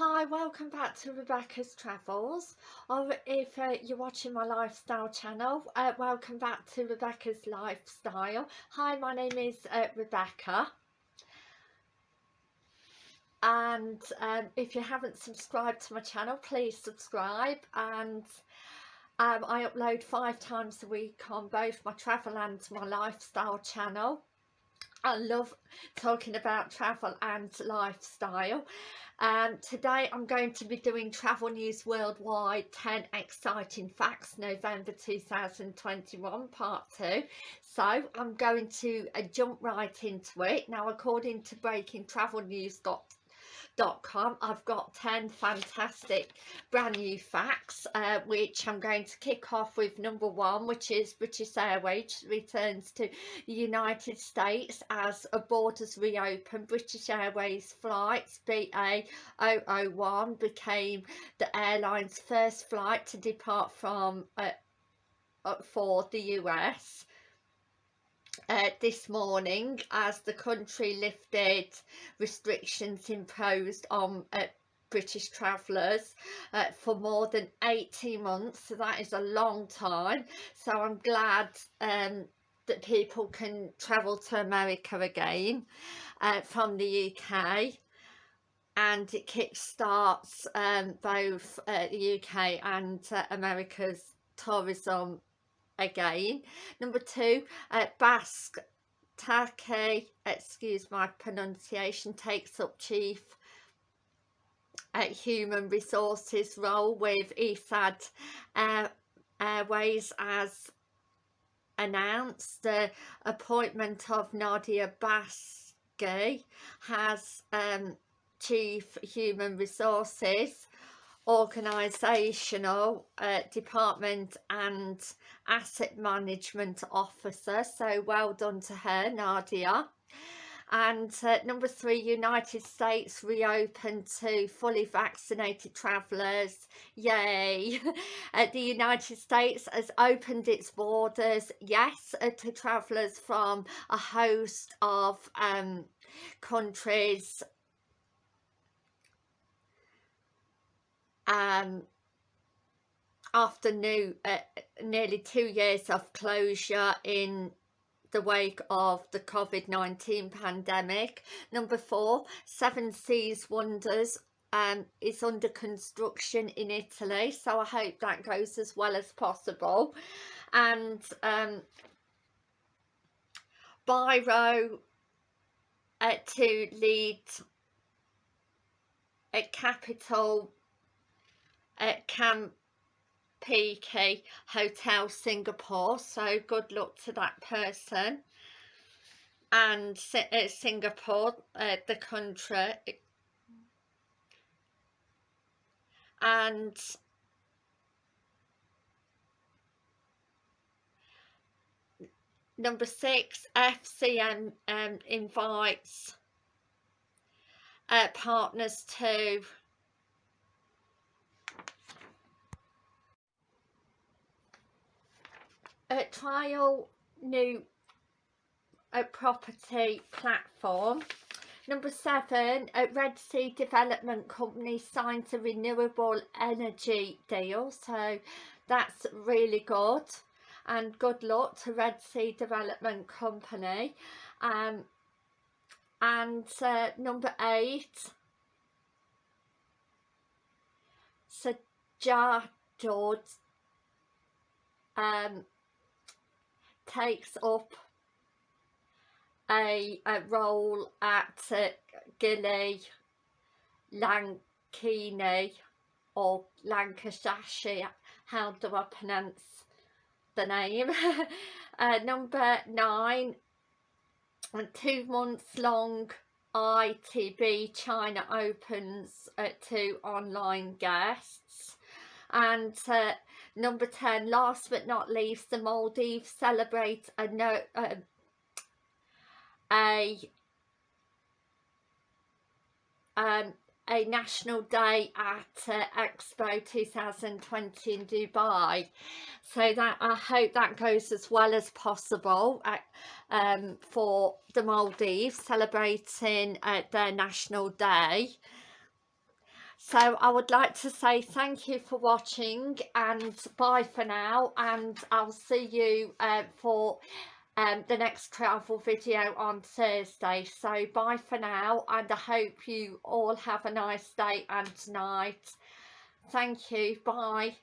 Hi, welcome back to Rebecca's Travels or if uh, you're watching my lifestyle channel, uh, welcome back to Rebecca's Lifestyle. Hi, my name is uh, Rebecca and um, if you haven't subscribed to my channel, please subscribe and um, I upload five times a week on both my travel and my lifestyle channel. I love talking about travel and lifestyle um, today I'm going to be doing Travel News Worldwide 10 Exciting Facts November 2021 Part 2. So I'm going to uh, jump right into it. Now according to BreakingTravelNews.com com. I've got 10 fantastic brand new facts uh, which I'm going to kick off with number one which is British Airways returns to the United States as borders reopen. British Airways flights BA001 became the airline's first flight to depart from uh, uh, for the US uh, this morning as the country lifted restrictions imposed on uh, British travellers uh, for more than 18 months so that is a long time. So I'm glad um, that people can travel to America again uh, from the UK and it kickstarts um, both uh, the UK and uh, America's tourism again. Number two, uh, Basque Take, excuse my pronunciation, takes up chief uh, human resources role with ESAD uh, Airways as announced. The appointment of Nadia Basque has um, chief human resources organisational uh, department and asset management officer. So well done to her Nadia. And uh, number three United States reopened to fully vaccinated travellers. Yay. Uh, the United States has opened its borders yes uh, to travellers from a host of um, countries um, after new, uh, nearly two years of closure in the wake of the COVID-19 pandemic. Number four, Seven Seas Wonders um, is under construction in Italy. So I hope that goes as well as possible. And um, Biro uh, to lead a capital at Camp PK Hotel Singapore so good luck to that person. And uh, Singapore uh, the country. And number six FCM um, invites uh, partners to a trial new a property platform. Number seven a red sea development company signs a renewable energy deal. So that's really good. And good luck to red sea development company. Um and uh, number eight George um takes up a, a role at uh, Gilly Lankini or Lancashire, how do I pronounce the name? uh, number nine, and two months long ITB China opens uh, to online guests. And uh, number 10 last but not least the Maldives celebrate a no uh, a um, a national day at uh, Expo 2020 in Dubai. So that I hope that goes as well as possible uh, um, for the Maldives celebrating uh, their national day. So I would like to say thank you for watching and bye for now and I'll see you uh, for um, the next travel video on Thursday. So bye for now and I hope you all have a nice day and night. Thank you. Bye